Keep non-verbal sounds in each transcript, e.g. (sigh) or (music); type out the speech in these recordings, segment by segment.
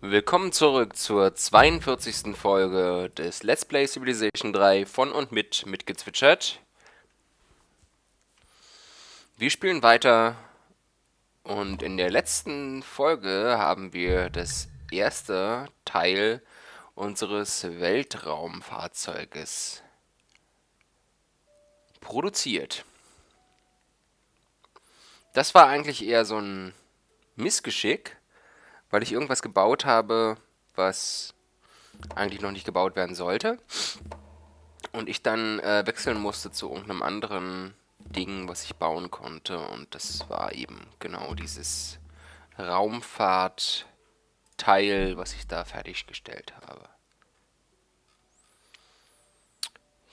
Willkommen zurück zur 42. Folge des Let's Play Civilization 3 von und mit mitgezwitschert. Wir spielen weiter und in der letzten Folge haben wir das erste Teil unseres Weltraumfahrzeuges produziert. Das war eigentlich eher so ein Missgeschick, weil ich irgendwas gebaut habe, was eigentlich noch nicht gebaut werden sollte. Und ich dann äh, wechseln musste zu irgendeinem anderen Ding, was ich bauen konnte. Und das war eben genau dieses Raumfahrtteil, was ich da fertiggestellt habe.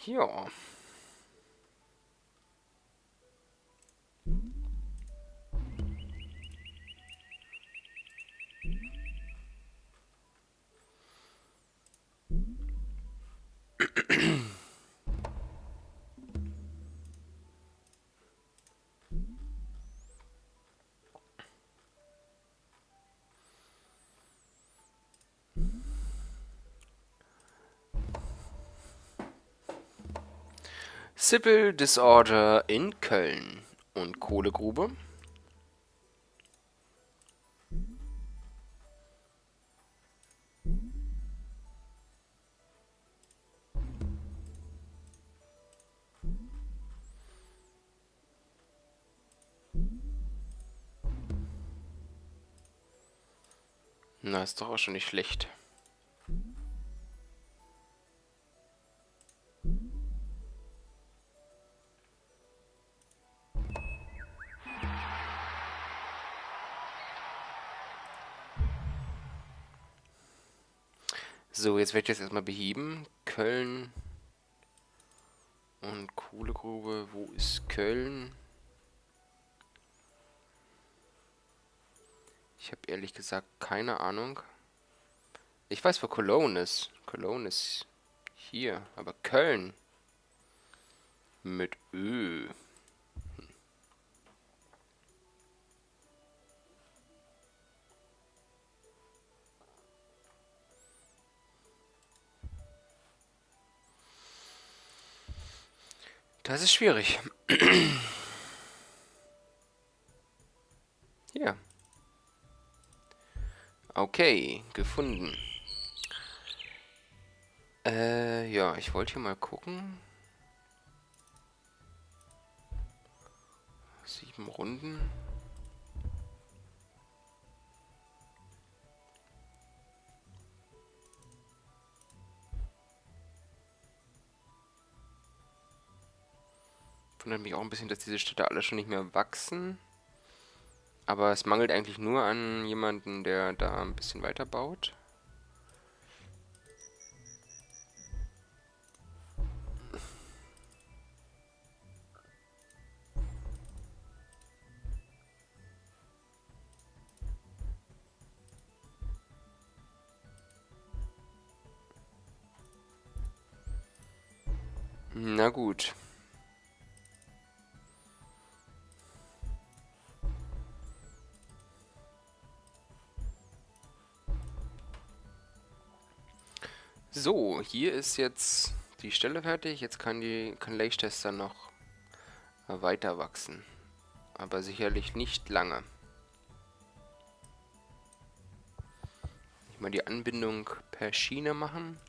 Ja. Civil Disorder in Köln und Kohlegrube. Na, ist doch auch schon nicht schlecht. So, jetzt werde ich das erstmal beheben. Köln und Kohlegrube. Wo ist Köln? Ich habe ehrlich gesagt keine Ahnung. Ich weiß, wo Cologne ist. Cologne ist hier. Aber Köln mit Ö. Das ist schwierig. (clears throat) Hier. Okay, gefunden. Äh, ja, ich wollte hier mal gucken. Sieben Runden. Wundert mich auch ein bisschen, dass diese Städte alle schon nicht mehr wachsen. Aber es mangelt eigentlich nur an jemanden, der da ein bisschen weiter baut. Na gut. Hier ist jetzt die Stelle fertig. Jetzt kann die kann Leicester noch weiter wachsen. Aber sicherlich nicht lange. Ich mal die Anbindung per Schiene machen.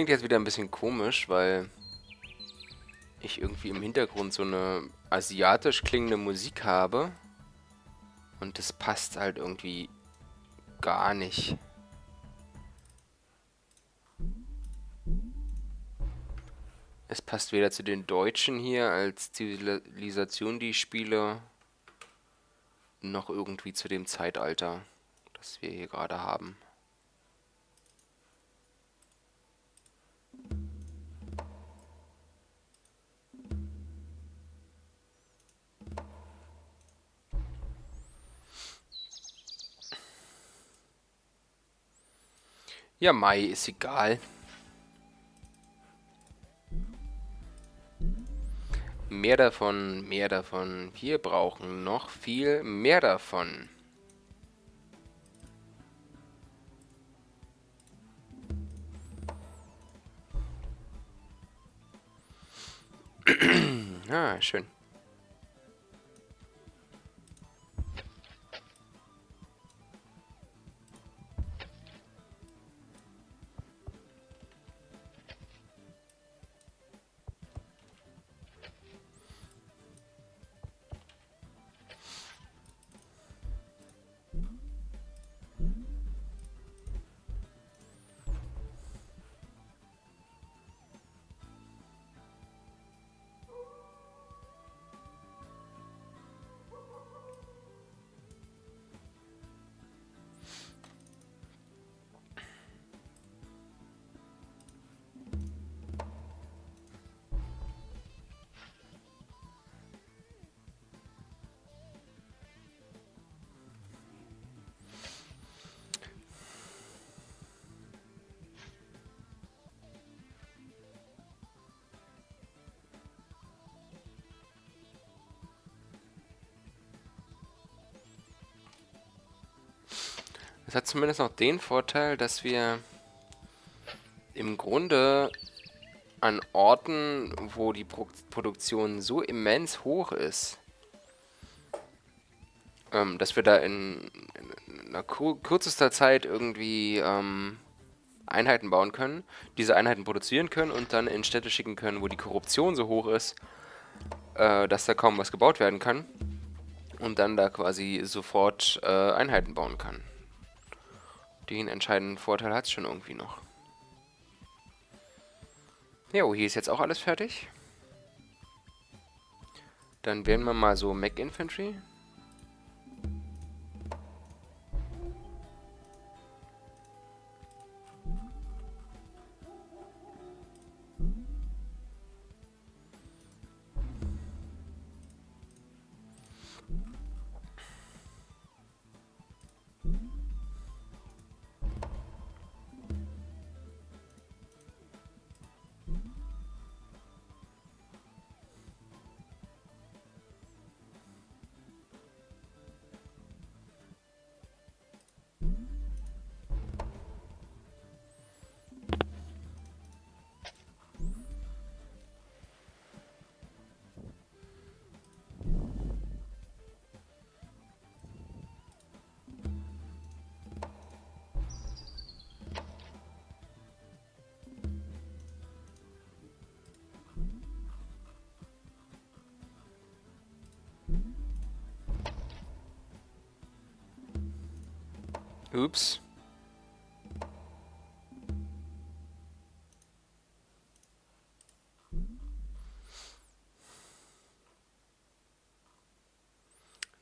Klingt jetzt wieder ein bisschen komisch, weil ich irgendwie im Hintergrund so eine asiatisch klingende Musik habe. Und das passt halt irgendwie gar nicht. Es passt weder zu den Deutschen hier als Zivilisation, die ich spiele, noch irgendwie zu dem Zeitalter, das wir hier gerade haben. Ja, Mai ist egal. Mehr davon, mehr davon. Wir brauchen noch viel mehr davon. (clears throat) ah, schön. Es hat zumindest noch den Vorteil, dass wir im Grunde an Orten, wo die Pro Produktion so immens hoch ist, ähm, dass wir da in, in einer kur kürzester Zeit irgendwie ähm, Einheiten bauen können, diese Einheiten produzieren können und dann in Städte schicken können, wo die Korruption so hoch ist, äh, dass da kaum was gebaut werden kann und dann da quasi sofort äh, Einheiten bauen kann. Den entscheidenden Vorteil hat es schon irgendwie noch. Jo, hier ist jetzt auch alles fertig. Dann wählen wir mal so Mech Infantry. Ups.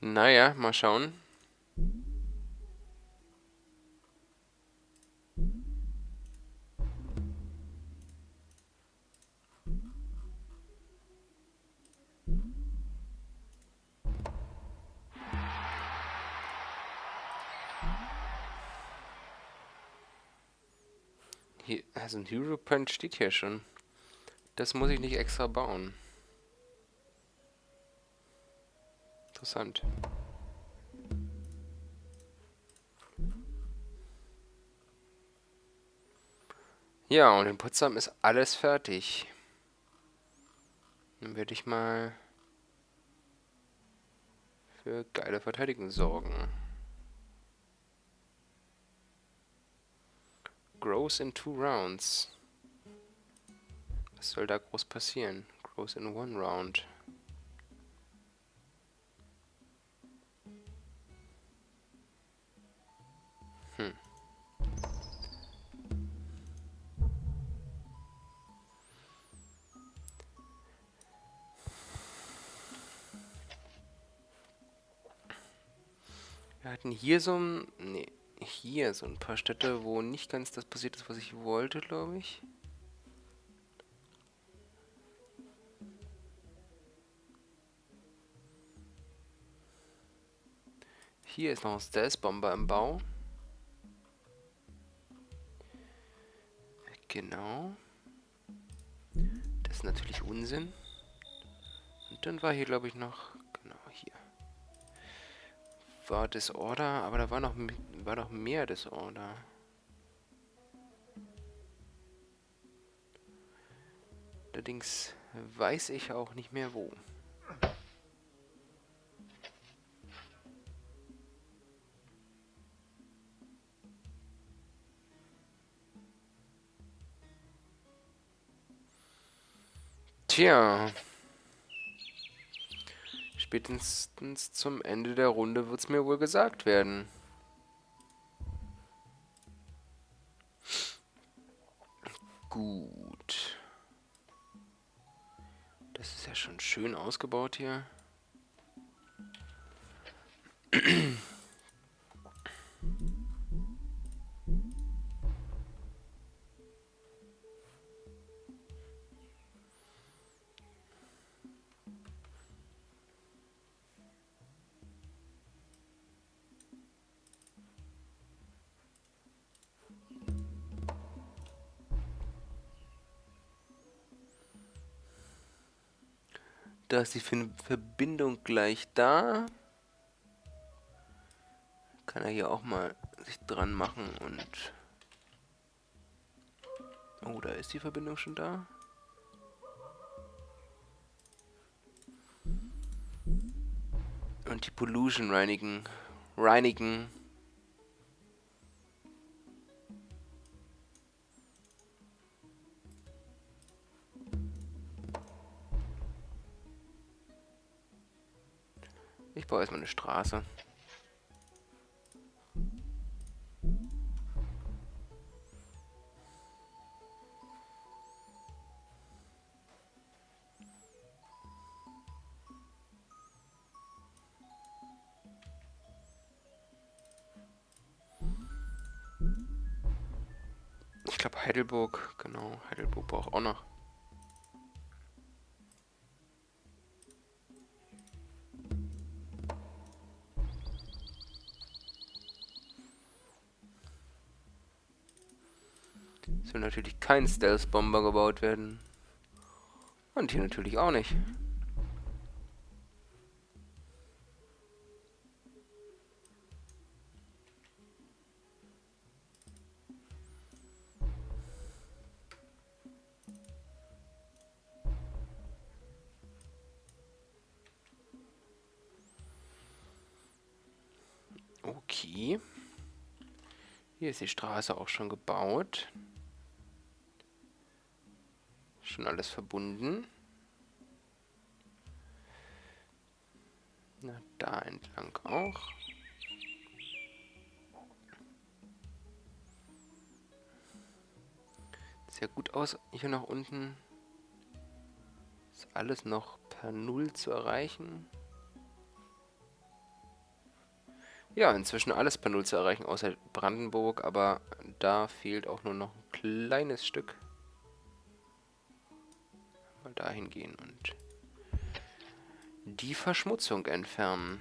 Naja, mal schauen. Also ein Hero Punch steht hier schon. Das muss ich nicht extra bauen. Interessant. Ja, und in Potsdam ist alles fertig. Dann werde ich mal für geile Verteidigung sorgen. Grows in two rounds. Was soll da groß passieren? Grows in one round. Hm. Wir hatten hier so ein... Nee hier so ein paar Städte, wo nicht ganz das passiert ist, was ich wollte, glaube ich. Hier ist noch ein Stealth-Bomber im Bau. Genau. Das ist natürlich Unsinn. Und dann war hier, glaube ich, noch... Genau, hier. War Disorder, aber da war noch, war noch mehr Disorder. Allerdings weiß ich auch nicht mehr wo. Tja. Spätestens zum Ende der Runde wird es mir wohl gesagt werden. Gut. Das ist ja schon schön ausgebaut hier. (clears throat) Da ist die Verbindung gleich da. Kann er hier auch mal sich dran machen und... Oh, da ist die Verbindung schon da. Und die Pollution reinigen. Reinigen. Ich baue erstmal eine Straße. Ich glaube Heidelburg, genau, Heidelburg braucht auch noch. Natürlich kein Stealth-Bomber gebaut werden. Und hier natürlich auch nicht. Okay. Hier ist die Straße auch schon gebaut. Schon alles verbunden. Na, da entlang auch. Sehr gut aus. Hier nach unten ist alles noch per Null zu erreichen. Ja, inzwischen alles per Null zu erreichen, außer Brandenburg, aber da fehlt auch nur noch ein kleines Stück dahin gehen und die Verschmutzung entfernen.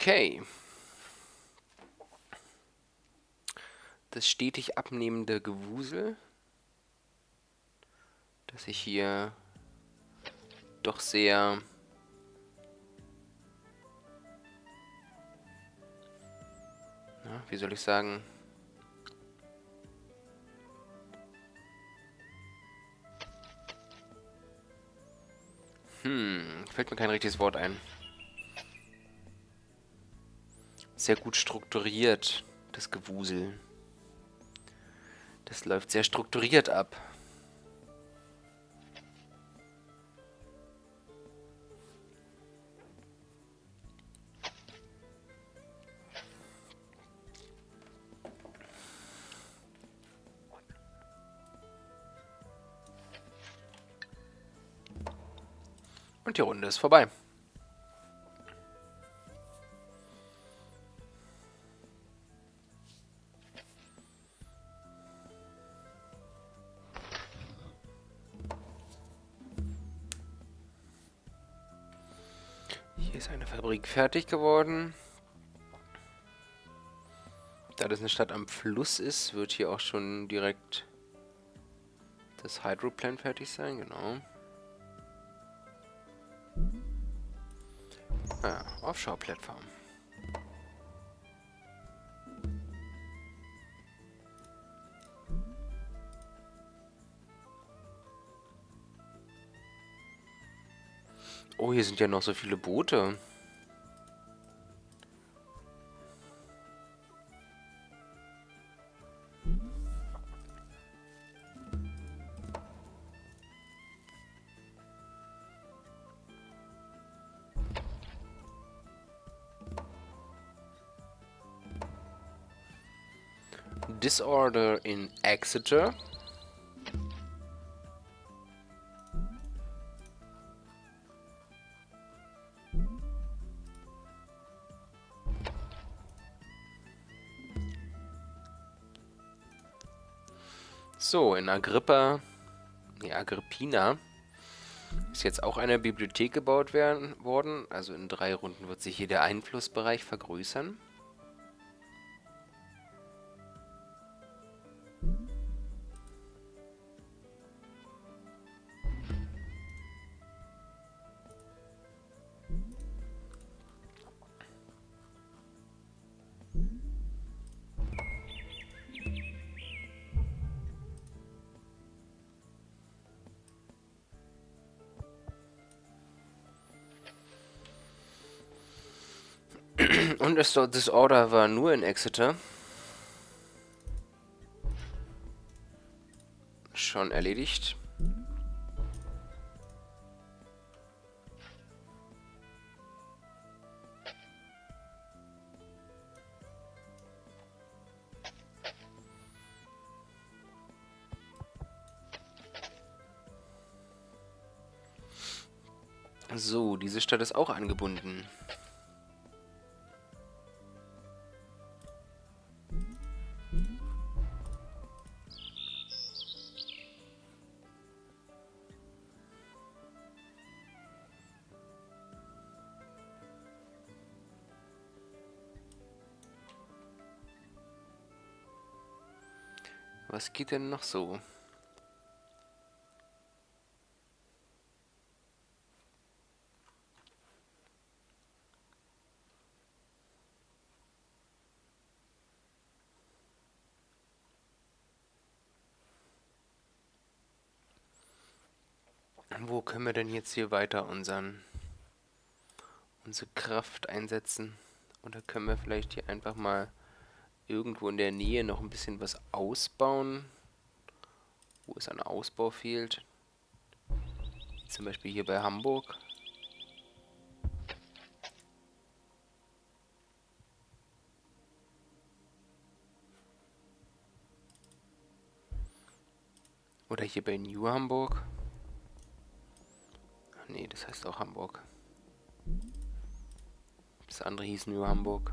Okay. Das stetig abnehmende Gewusel, dass ich hier doch sehr na, wie soll ich sagen, Hm, fällt mir kein richtiges Wort ein. Sehr gut strukturiert, das Gewusel. Das läuft sehr strukturiert ab. Und die Runde ist vorbei. Fabrik fertig geworden. Da das eine Stadt am Fluss ist, wird hier auch schon direkt das Hydroplan fertig sein, genau. Ah, Offshore-Plattform. Oh, hier sind ja noch so viele Boote. Disorder in Exeter. So, in Agrippa, nee, Agrippina ist jetzt auch eine Bibliothek gebaut werden, worden. Also in drei Runden wird sich hier der Einflussbereich vergrößern. Und das Disorder war nur in Exeter. Schon erledigt. So, diese Stadt ist auch angebunden. Was geht denn noch so? Wo können wir denn jetzt hier weiter unseren unsere Kraft einsetzen? Oder können wir vielleicht hier einfach mal irgendwo in der Nähe noch ein bisschen was ausbauen, wo es an Ausbau fehlt. Zum Beispiel hier bei Hamburg. Oder hier bei New Hamburg. Nee, das heißt auch Hamburg. Das andere hieß New Hamburg.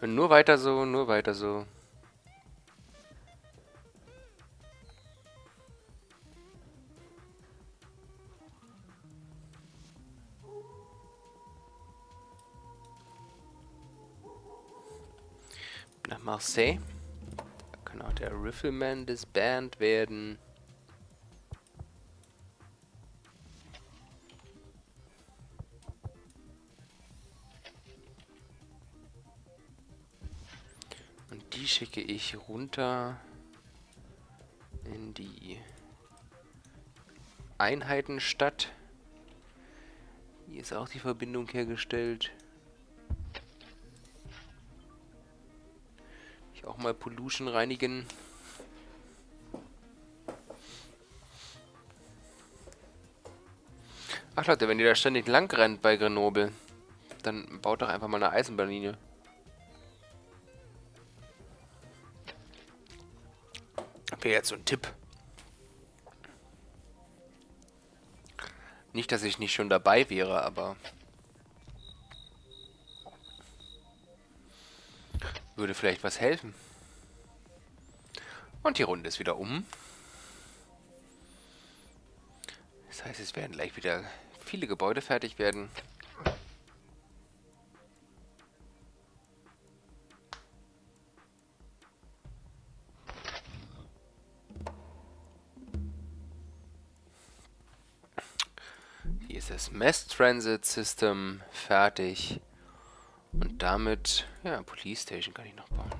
Nur weiter so, nur weiter so. Nach Marseille. Da kann auch der Riffelman des Band werden. Schicke ich runter in die Einheitenstadt. Hier ist auch die Verbindung hergestellt. Ich auch mal Pollution reinigen. Ach Leute, wenn ihr da ständig lang rennt bei Grenoble, dann baut doch einfach mal eine Eisenbahnlinie. Wäre jetzt so ein Tipp. Nicht, dass ich nicht schon dabei wäre, aber... Würde vielleicht was helfen. Und die Runde ist wieder um. Das heißt, es werden gleich wieder viele Gebäude fertig werden. Mass Transit System fertig. Und damit, ja, Police Station kann ich noch bauen.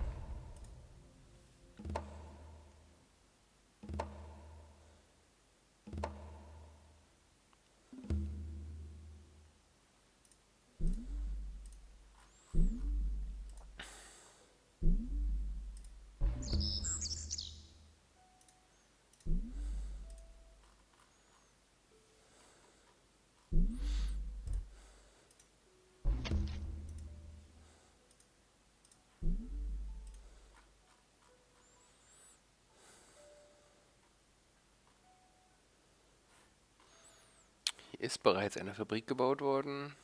Ist bereits eine Fabrik gebaut worden.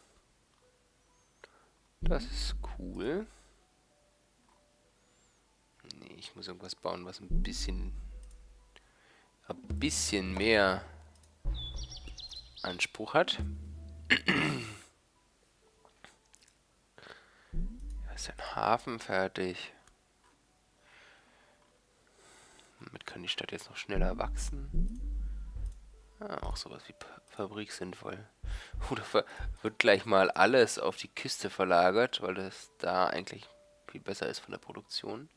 Das ist cool. Nee, ich muss irgendwas bauen, was ein bisschen ein bisschen mehr Anspruch hat. (clears throat) Da ist ein Hafen fertig. Damit kann die Stadt jetzt noch schneller wachsen. Auch sowas wie Fabrik sinnvoll. (laughs) Oder wird gleich mal alles auf die Kiste verlagert, weil das da eigentlich viel besser ist von der Produktion.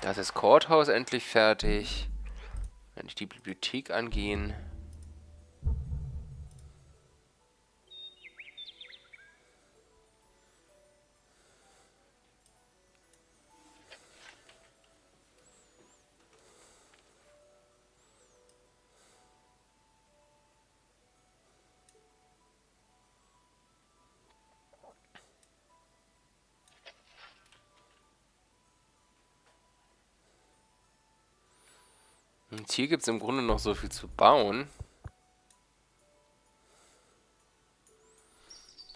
Das ist Courthouse endlich fertig. Wenn ich die Bibliothek angehen. Hier gibt es im Grunde noch so viel zu bauen.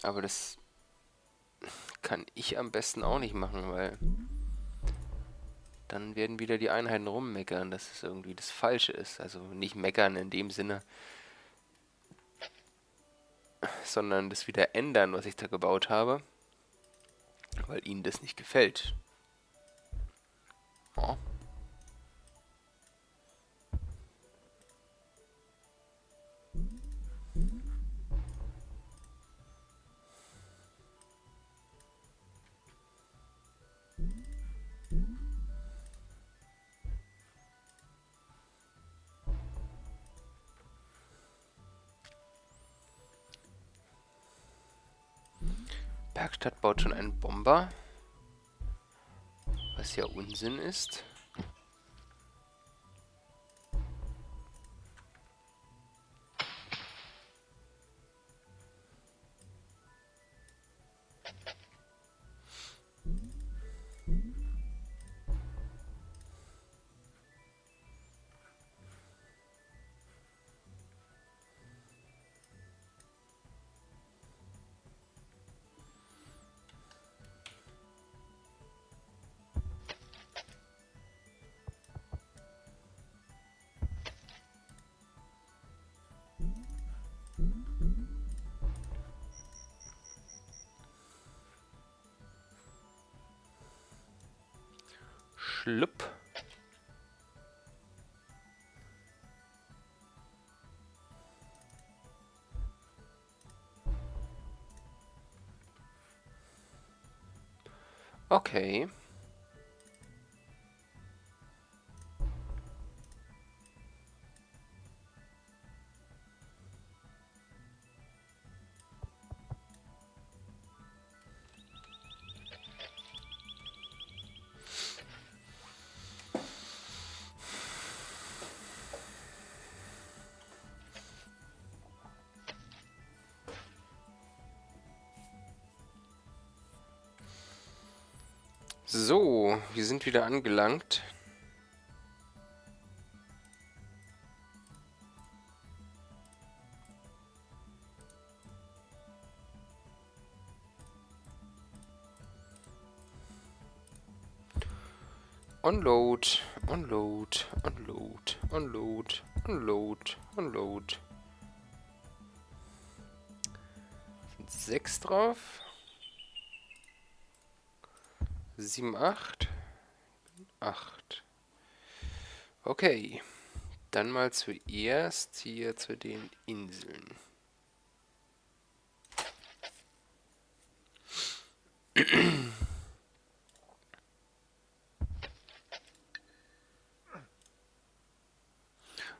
Aber das kann ich am besten auch nicht machen, weil dann werden wieder die Einheiten rummeckern, dass es irgendwie das Falsche ist. Also nicht meckern in dem Sinne, sondern das wieder ändern, was ich da gebaut habe, weil ihnen das nicht gefällt. Oh. Werkstatt baut schon einen Bomber. Was ja Unsinn ist. Schlupp. Okay. So, wir sind wieder angelangt. Unload, unload, unload, unload, unload, unload. Sechs drauf. 7, 8. 8. Okay. Dann mal zuerst hier zu den Inseln.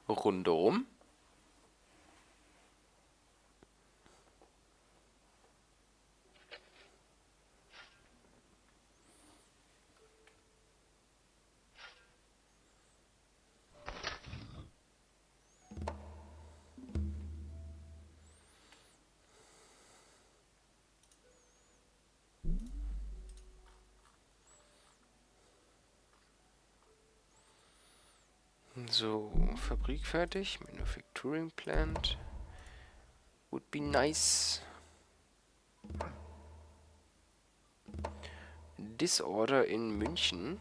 Rundum. So, Fabrik fertig. Manufacturing plant. Would be nice. Disorder in München.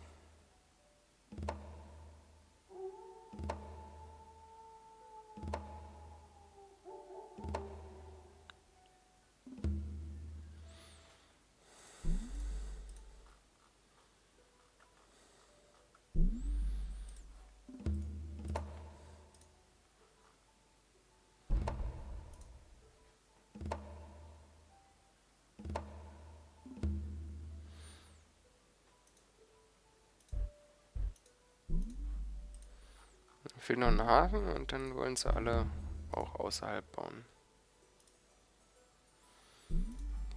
Fehlt noch ein Hafen und dann wollen sie alle auch außerhalb bauen.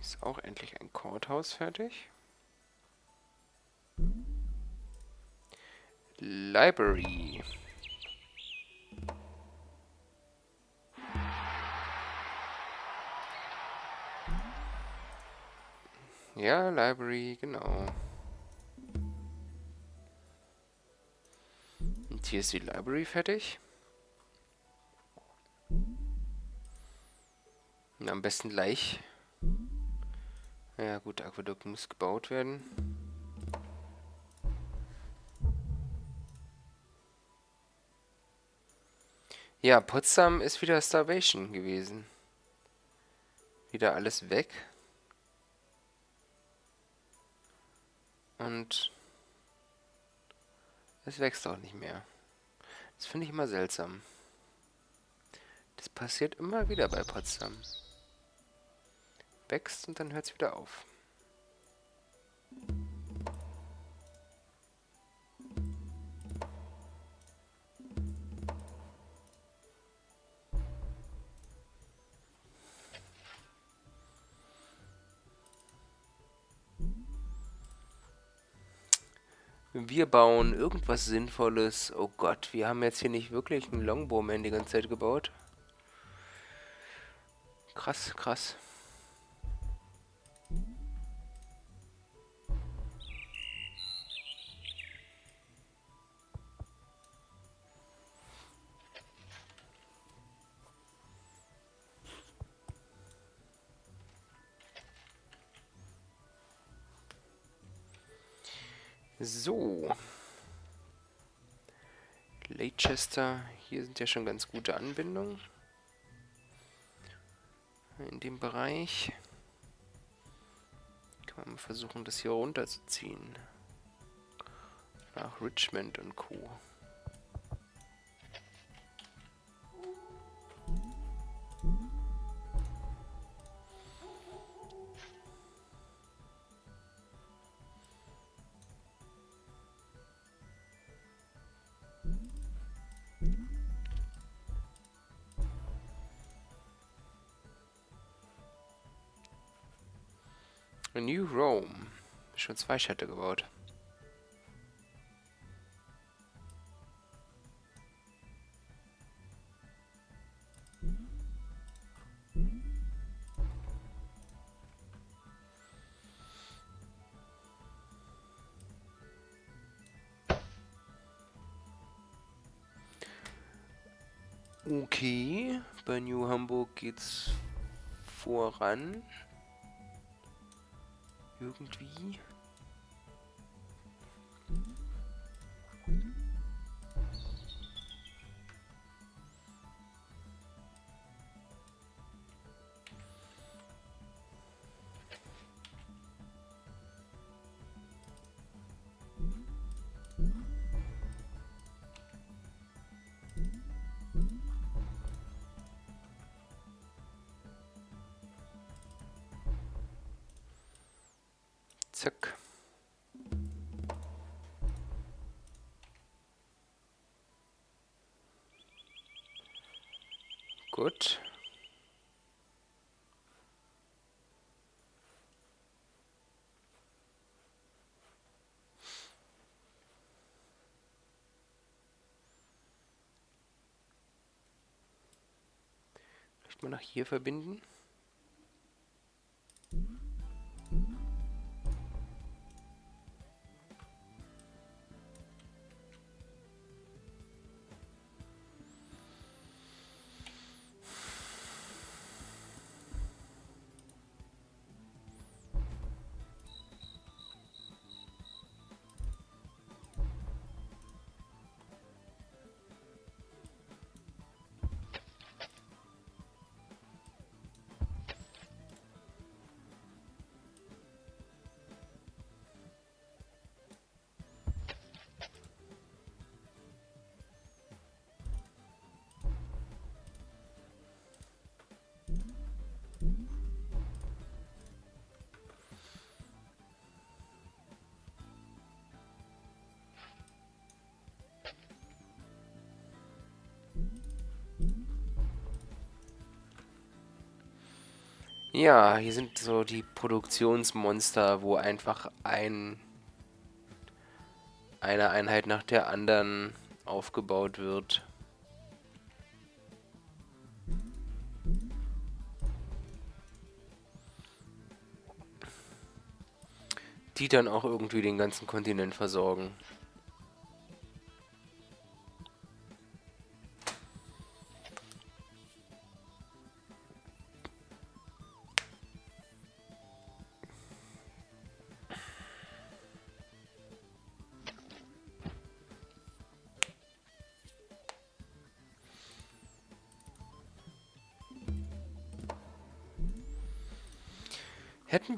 Ist auch endlich ein Courthouse fertig. Library. Ja, Library, genau. Hier ist die Library fertig. Und am besten gleich. Ja gut, Aquädukt muss gebaut werden. Ja, Potsdam ist wieder Starvation gewesen. Wieder alles weg. Und es wächst auch nicht mehr. Das finde ich immer seltsam. Das passiert immer wieder bei Potsdam. Wächst und dann hört es wieder auf. Wir bauen irgendwas Sinnvolles. Oh Gott, wir haben jetzt hier nicht wirklich einen Longbowman die ganze Zeit gebaut. Krass, krass. Leicester, hier sind ja schon ganz gute Anbindungen. In dem Bereich. Kann man versuchen, das hier runterzuziehen. Nach Richmond und Co. New Rome. Schon zwei Städte gebaut. Okay, bei New Hamburg geht's voran irgendwie. Gut. Vielleicht mal nach hier verbinden. Ja, hier sind so die Produktionsmonster, wo einfach ein eine Einheit nach der anderen aufgebaut wird. Die dann auch irgendwie den ganzen Kontinent versorgen.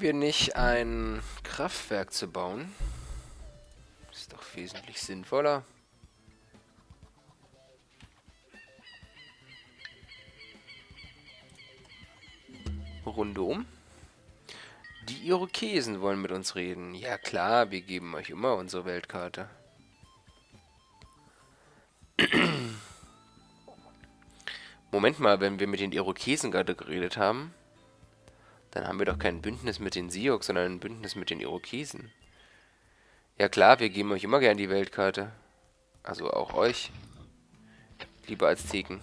Wir nicht ein Kraftwerk zu bauen? Ist doch wesentlich sinnvoller. Runde um. Die Irokesen wollen mit uns reden. Ja klar, wir geben euch immer unsere Weltkarte. (clears throat) Moment mal, wenn wir mit den Irokesen gerade geredet haben, dann haben wir doch kein Bündnis mit den Sioux, sondern ein Bündnis mit den Irokesen. Ja klar, wir geben euch immer gern die Weltkarte. Also auch euch. Liebe Azteken.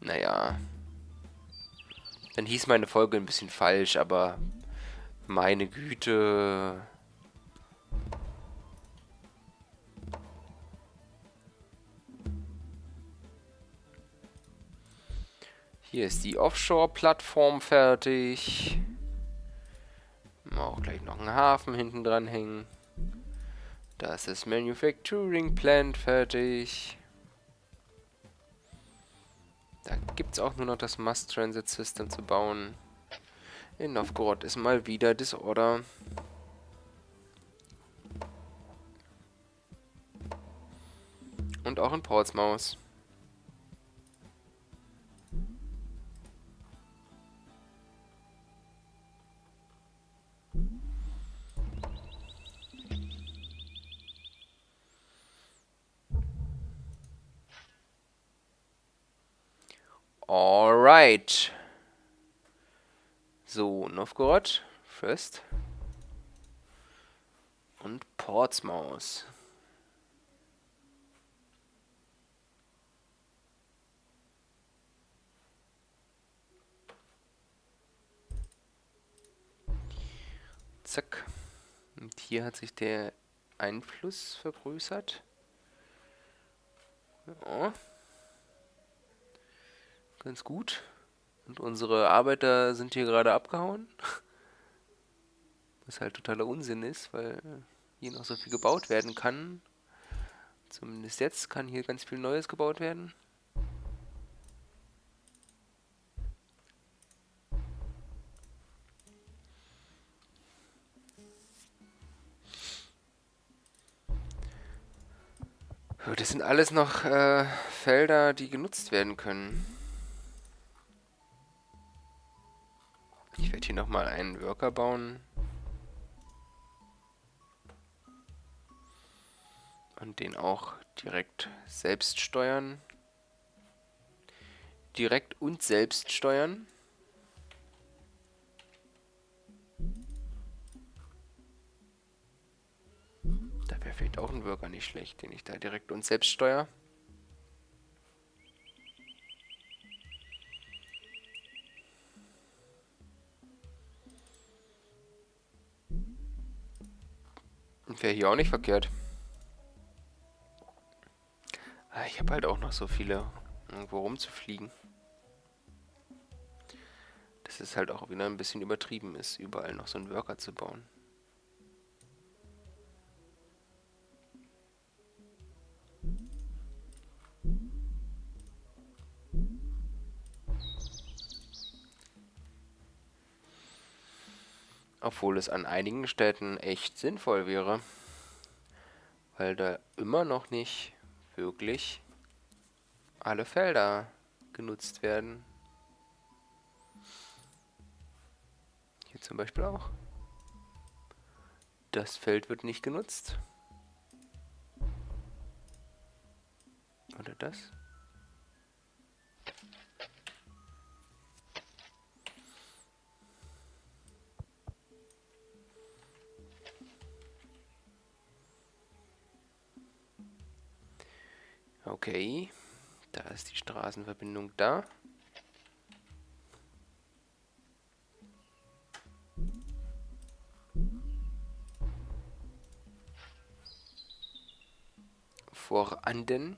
Naja. Dann hieß meine Folge ein bisschen falsch, aber meine Güte. Hier ist die Offshore-Plattform fertig. Auch gleich noch einen Hafen hinten dran hängen. Da ist das Manufacturing Plant fertig. Da gibt es auch nur noch das Mass Transit System zu bauen. In Novgorod ist mal wieder Disorder. Und auch in Portsmouth. Alright. So, Novgorod first. Und Portsmouth. Zack. Und hier hat sich der Einfluss vergrößert. Ja ganz gut. Und unsere Arbeiter sind hier gerade abgehauen. Was halt totaler Unsinn ist, weil hier noch so viel gebaut werden kann. Zumindest jetzt kann hier ganz viel Neues gebaut werden. Das sind alles noch äh, Felder, die genutzt werden können. Ich werde hier nochmal einen Worker bauen. Und den auch direkt selbst steuern. Direkt und selbst steuern. Da wäre vielleicht auch ein Worker nicht schlecht, den ich da direkt und selbst steuere. Wäre hier auch nicht verkehrt. Ah, ich habe halt auch noch so viele, irgendwo rumzufliegen. Dass es halt auch wieder ein bisschen übertrieben ist, überall noch so einen Worker zu bauen. Obwohl es an einigen Städten echt sinnvoll wäre. Weil da immer noch nicht wirklich alle Felder genutzt werden. Hier zum Beispiel auch. Das Feld wird nicht genutzt. Oder das? Okay, da ist die Straßenverbindung da. Vorhanden.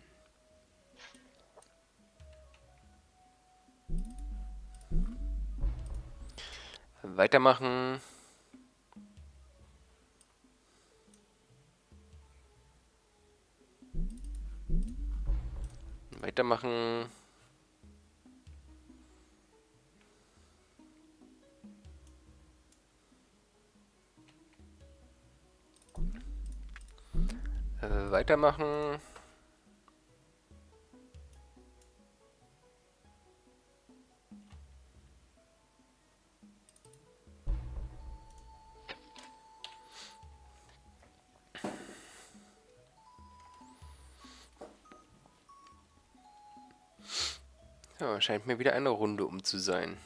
Weitermachen. Weitermachen. Äh, weitermachen. scheint mir wieder eine Runde um zu sein.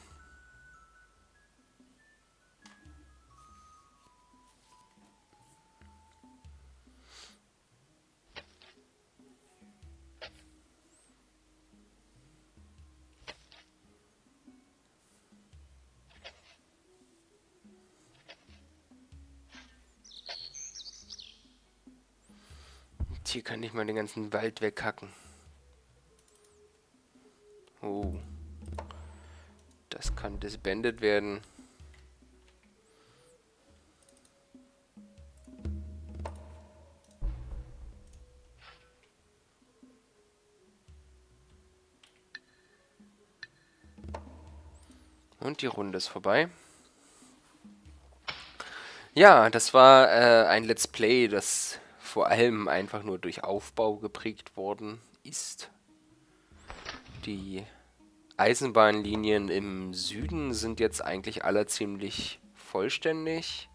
Und hier kann ich mal den ganzen Wald weghacken. Disbanded werden. Und die Runde ist vorbei. Ja, das war äh, ein Let's Play, das vor allem einfach nur durch Aufbau geprägt worden ist. Die Eisenbahnlinien im Süden sind jetzt eigentlich alle ziemlich vollständig.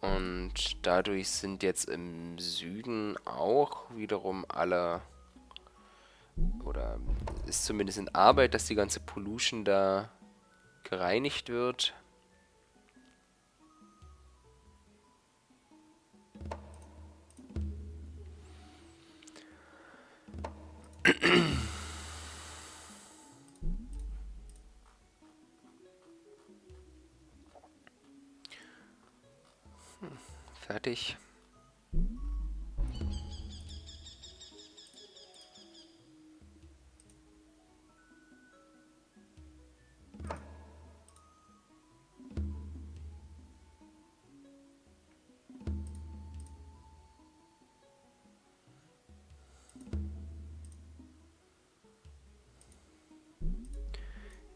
Und dadurch sind jetzt im Süden auch wiederum alle, oder ist zumindest in Arbeit, dass die ganze Pollution da gereinigt wird. Fertig.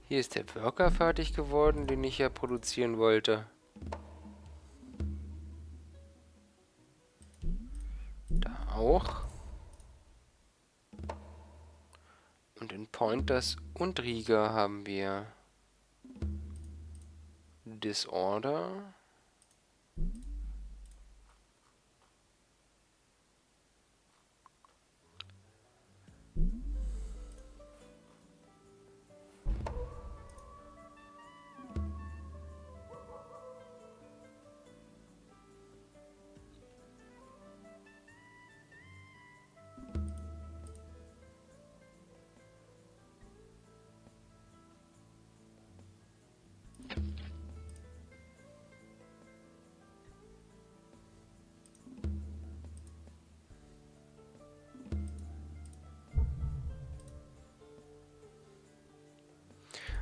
Hier ist der Worker fertig geworden, den ich ja produzieren wollte. Auch. Und in Pointers und Rieger haben wir Disorder.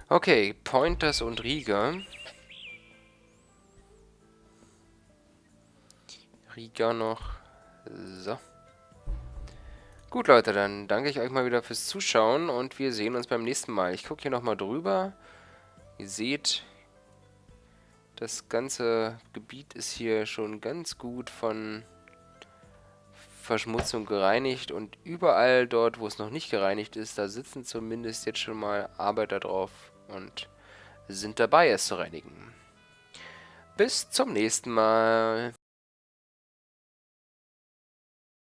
Okay, Pointers und Rieger. Rieger noch. So. Gut, Leute, dann danke ich euch mal wieder fürs Zuschauen und wir sehen uns beim nächsten Mal. Ich gucke hier nochmal drüber. Ihr seht, das ganze Gebiet ist hier schon ganz gut von Verschmutzung gereinigt und überall dort, wo es noch nicht gereinigt ist, da sitzen zumindest jetzt schon mal Arbeiter drauf und sind dabei, es zu reinigen. Bis zum nächsten Mal.